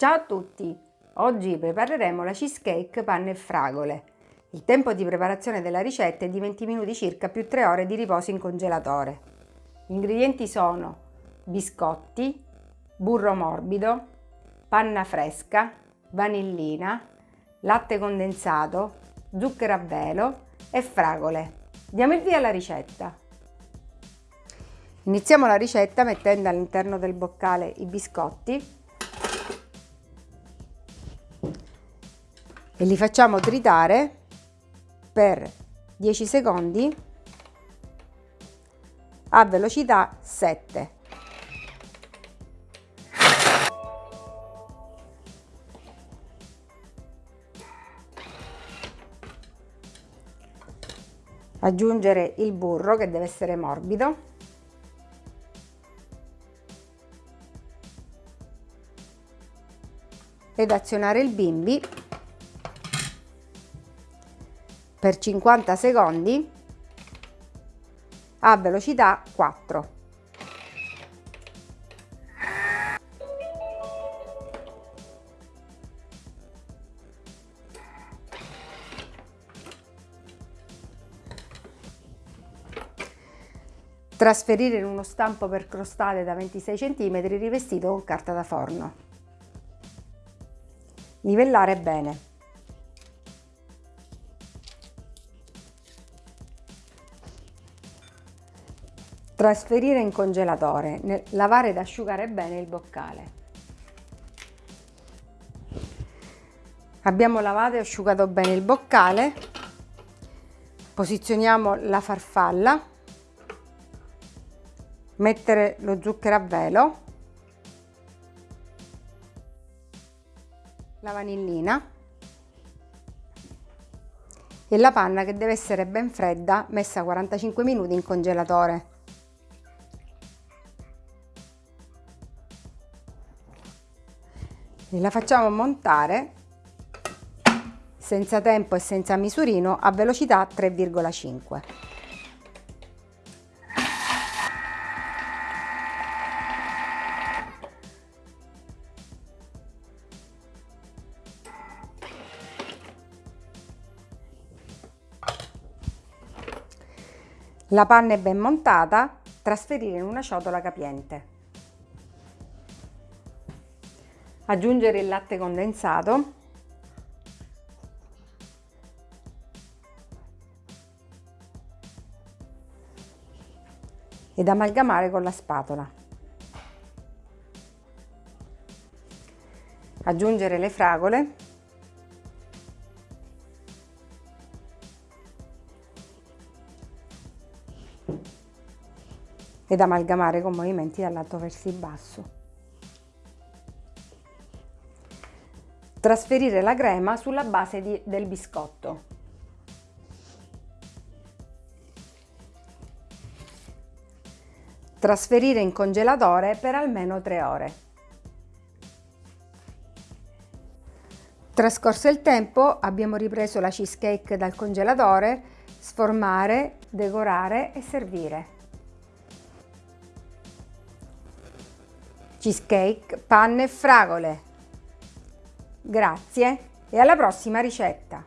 Ciao a tutti! Oggi prepareremo la cheesecake panne e fragole. Il tempo di preparazione della ricetta è di 20 minuti circa più 3 ore di riposo in congelatore. Gli ingredienti sono biscotti, burro morbido, panna fresca, vanillina, latte condensato, zucchero a velo e fragole. Diamo il via alla ricetta. Iniziamo la ricetta mettendo all'interno del boccale i biscotti e li facciamo tritare per 10 secondi a velocità 7. Aggiungere il burro che deve essere morbido ed azionare il bimbi per 50 secondi a velocità 4. Trasferire in uno stampo per crostate da 26 cm rivestito con carta da forno. Livellare bene. Trasferire in congelatore, lavare ed asciugare bene il boccale. Abbiamo lavato e asciugato bene il boccale, posizioniamo la farfalla, mettere lo zucchero a velo la vanillina e la panna che deve essere ben fredda messa 45 minuti in congelatore. La facciamo montare senza tempo e senza misurino a velocità 3,5. La panna è ben montata, trasferire in una ciotola capiente. Aggiungere il latte condensato. Ed amalgamare con la spatola. Aggiungere le fragole ed amalgamare con movimenti dall'alto verso il basso. Trasferire la crema sulla base di, del biscotto. Trasferire in congelatore per almeno 3 ore. Trascorso il tempo abbiamo ripreso la cheesecake dal congelatore, sformare, decorare e servire. cheesecake, panne e fragole. Grazie e alla prossima ricetta!